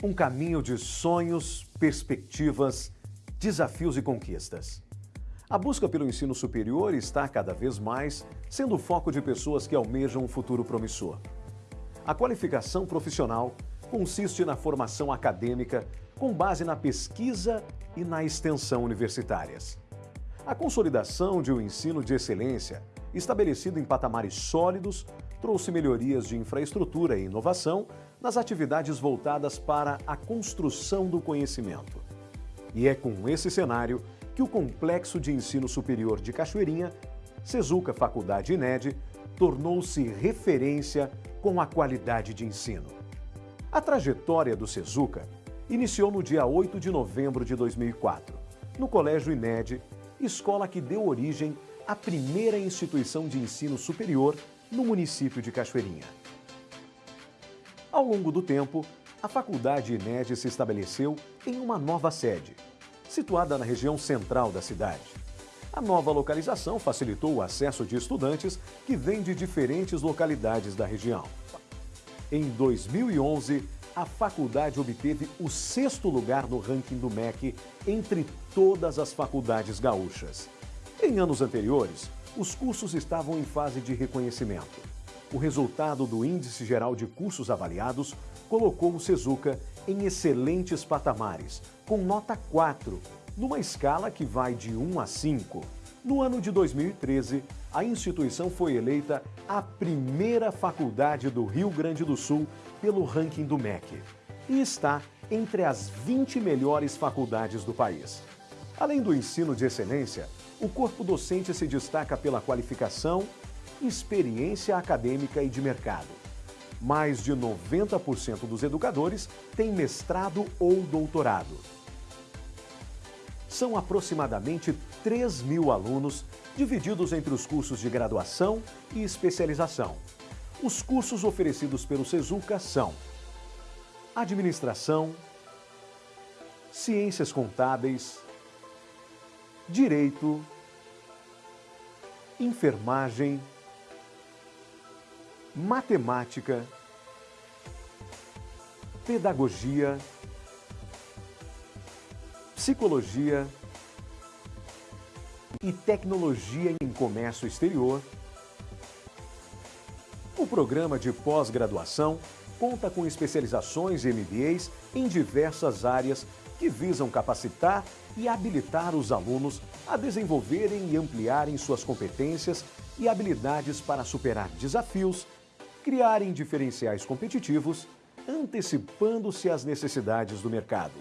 Um caminho de sonhos, perspectivas, desafios e conquistas. A busca pelo ensino superior está cada vez mais sendo o foco de pessoas que almejam um futuro promissor. A qualificação profissional consiste na formação acadêmica com base na pesquisa e na extensão universitárias. A consolidação de um ensino de excelência, estabelecido em patamares sólidos, trouxe melhorias de infraestrutura e inovação nas atividades voltadas para a construção do conhecimento. E é com esse cenário que o Complexo de Ensino Superior de Cachoeirinha, Sezuca Faculdade INED, tornou-se referência com a qualidade de ensino. A trajetória do Sezuca iniciou no dia 8 de novembro de 2004, no Colégio INED, escola que deu origem à primeira instituição de ensino superior no município de Cachoeirinha. Ao longo do tempo, a Faculdade INED se estabeleceu em uma nova sede, situada na região central da cidade. A nova localização facilitou o acesso de estudantes que vêm de diferentes localidades da região. Em 2011, a faculdade obteve o sexto lugar no ranking do MEC entre todas as faculdades gaúchas. Em anos anteriores, os cursos estavam em fase de reconhecimento. O resultado do Índice Geral de Cursos Avaliados colocou o Sezuca em excelentes patamares, com nota 4, numa escala que vai de 1 a 5. No ano de 2013, a instituição foi eleita a primeira faculdade do Rio Grande do Sul pelo ranking do MEC e está entre as 20 melhores faculdades do país. Além do ensino de excelência, o corpo docente se destaca pela qualificação, experiência acadêmica e de mercado. Mais de 90% dos educadores têm mestrado ou doutorado. São aproximadamente 3 mil alunos divididos entre os cursos de graduação e especialização. Os cursos oferecidos pelo Sezuca são Administração, Ciências Contábeis, Direito, Enfermagem, Matemática, Pedagogia, Psicologia e Tecnologia em Comércio Exterior. O programa de pós-graduação conta com especializações e MBAs em diversas áreas que visam capacitar e habilitar os alunos a desenvolverem e ampliarem suas competências e habilidades para superar desafios, criarem diferenciais competitivos, antecipando-se às necessidades do mercado.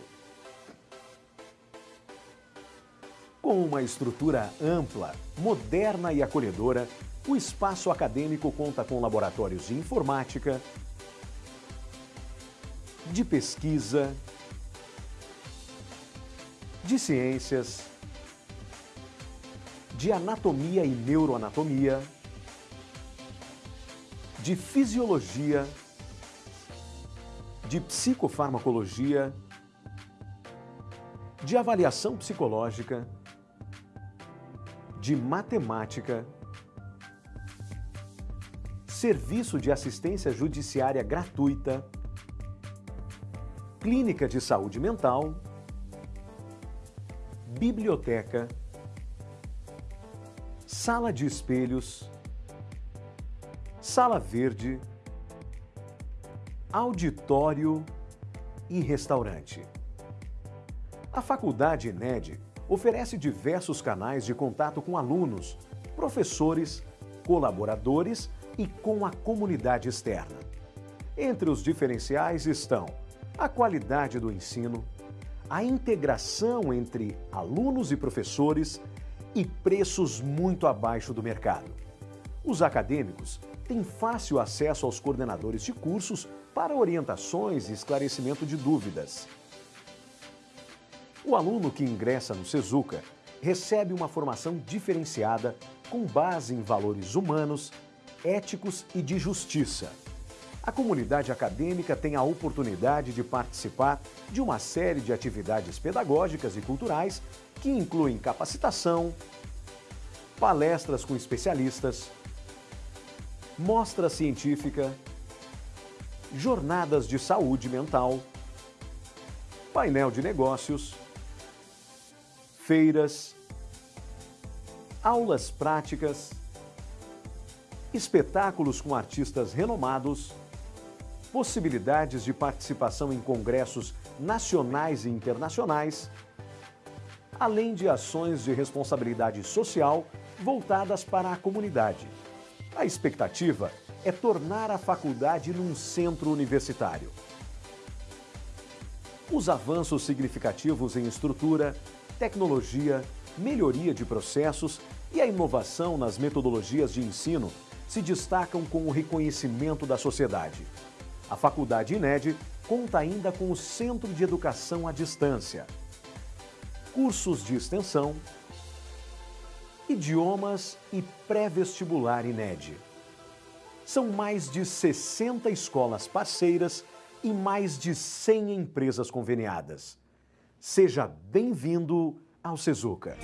Com uma estrutura ampla, moderna e acolhedora, o espaço acadêmico conta com laboratórios de informática, de pesquisa, de ciências, de anatomia e neuroanatomia, de fisiologia, de psicofarmacologia, de avaliação psicológica, de matemática, serviço de assistência judiciária gratuita, clínica de saúde mental, biblioteca, sala de espelhos, sala verde, auditório e restaurante. A Faculdade INED oferece diversos canais de contato com alunos, professores, colaboradores e com a comunidade externa. Entre os diferenciais estão a qualidade do ensino, a integração entre alunos e professores e preços muito abaixo do mercado. Os acadêmicos têm fácil acesso aos coordenadores de cursos para orientações e esclarecimento de dúvidas. O aluno que ingressa no Sezuca recebe uma formação diferenciada com base em valores humanos, éticos e de justiça a comunidade acadêmica tem a oportunidade de participar de uma série de atividades pedagógicas e culturais que incluem capacitação, palestras com especialistas, mostra científica, jornadas de saúde mental, painel de negócios, feiras, aulas práticas, espetáculos com artistas renomados, possibilidades de participação em congressos nacionais e internacionais, além de ações de responsabilidade social voltadas para a comunidade. A expectativa é tornar a faculdade num centro universitário. Os avanços significativos em estrutura, tecnologia, melhoria de processos e a inovação nas metodologias de ensino se destacam com o reconhecimento da sociedade. A Faculdade INED conta ainda com o Centro de Educação à Distância, cursos de extensão, idiomas e pré-vestibular INED. São mais de 60 escolas parceiras e mais de 100 empresas conveniadas. Seja bem-vindo ao Sezuca.